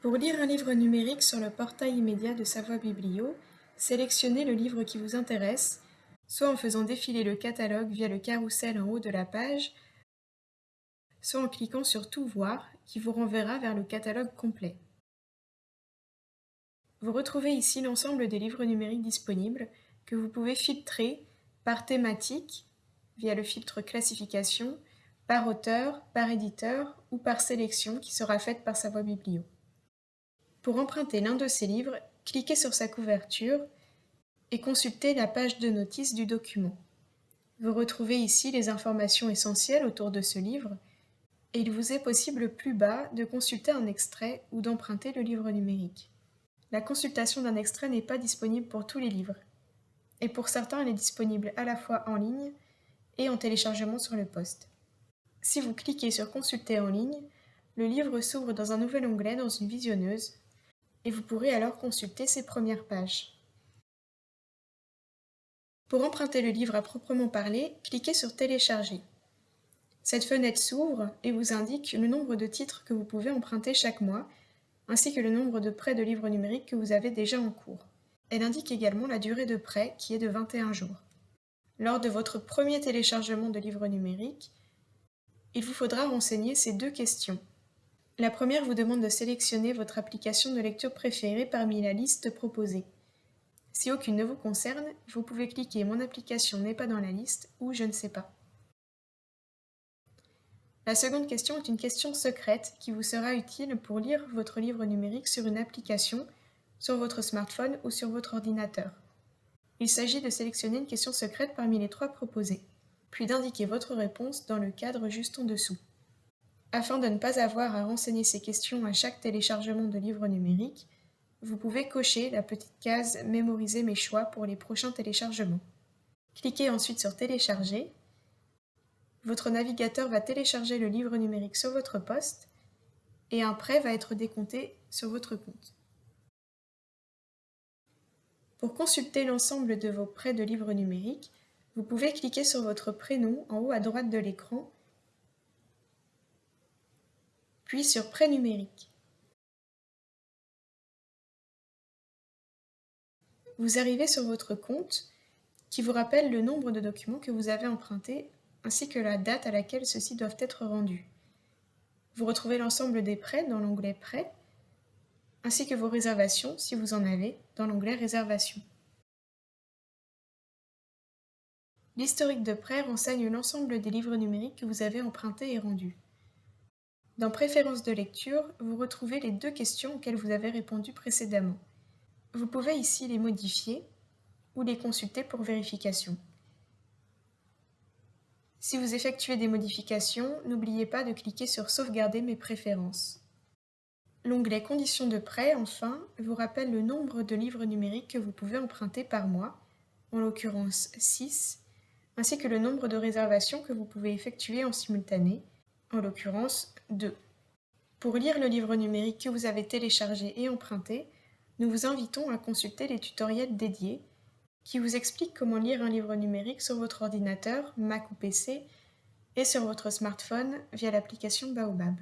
Pour lire un livre numérique sur le portail immédiat de Savoie Biblio, sélectionnez le livre qui vous intéresse, soit en faisant défiler le catalogue via le carrousel en haut de la page, soit en cliquant sur Tout voir, qui vous renverra vers le catalogue complet. Vous retrouvez ici l'ensemble des livres numériques disponibles que vous pouvez filtrer par thématique via le filtre classification, par auteur, par éditeur ou par sélection qui sera faite par Savoie Biblio. Pour emprunter l'un de ces livres, cliquez sur sa couverture et consultez la page de notice du document. Vous retrouvez ici les informations essentielles autour de ce livre et il vous est possible plus bas de consulter un extrait ou d'emprunter le livre numérique. La consultation d'un extrait n'est pas disponible pour tous les livres, et pour certains elle est disponible à la fois en ligne et en téléchargement sur le poste. Si vous cliquez sur Consulter en ligne, le livre s'ouvre dans un nouvel onglet dans une visionneuse et vous pourrez alors consulter ses premières pages. Pour emprunter le livre à proprement parler, cliquez sur Télécharger. Cette fenêtre s'ouvre et vous indique le nombre de titres que vous pouvez emprunter chaque mois, ainsi que le nombre de prêts de livres numériques que vous avez déjà en cours. Elle indique également la durée de prêt qui est de 21 jours. Lors de votre premier téléchargement de livres numériques, il vous faudra renseigner ces deux questions. La première vous demande de sélectionner votre application de lecture préférée parmi la liste proposée. Si aucune ne vous concerne, vous pouvez cliquer Mon application n'est pas dans la liste ou Je ne sais pas. La seconde question est une question secrète qui vous sera utile pour lire votre livre numérique sur une application, sur votre smartphone ou sur votre ordinateur. Il s'agit de sélectionner une question secrète parmi les trois proposées, puis d'indiquer votre réponse dans le cadre juste en dessous. Afin de ne pas avoir à renseigner ces questions à chaque téléchargement de livre numérique, vous pouvez cocher la petite case « Mémoriser mes choix » pour les prochains téléchargements. Cliquez ensuite sur « Télécharger ». Votre navigateur va télécharger le livre numérique sur votre poste et un prêt va être décompté sur votre compte. Pour consulter l'ensemble de vos prêts de livres numériques, vous pouvez cliquer sur votre prénom en haut à droite de l'écran puis sur Prêt numérique. Vous arrivez sur votre compte qui vous rappelle le nombre de documents que vous avez empruntés ainsi que la date à laquelle ceux-ci doivent être rendus. Vous retrouvez l'ensemble des prêts dans l'onglet Prêts ainsi que vos réservations si vous en avez dans l'onglet Réservations. L'historique de prêt renseigne l'ensemble des livres numériques que vous avez empruntés et rendus. Dans Préférences de lecture, vous retrouvez les deux questions auxquelles vous avez répondu précédemment. Vous pouvez ici les modifier ou les consulter pour vérification. Si vous effectuez des modifications, n'oubliez pas de cliquer sur Sauvegarder mes préférences. L'onglet Conditions de prêt, enfin, vous rappelle le nombre de livres numériques que vous pouvez emprunter par mois, en l'occurrence 6, ainsi que le nombre de réservations que vous pouvez effectuer en simultané, en l'occurrence 2. Pour lire le livre numérique que vous avez téléchargé et emprunté, nous vous invitons à consulter les tutoriels dédiés qui vous expliquent comment lire un livre numérique sur votre ordinateur, Mac ou PC, et sur votre smartphone via l'application Baobab.